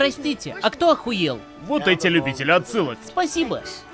Простите, а кто охуел? Вот эти любители отсылок. Спасибо.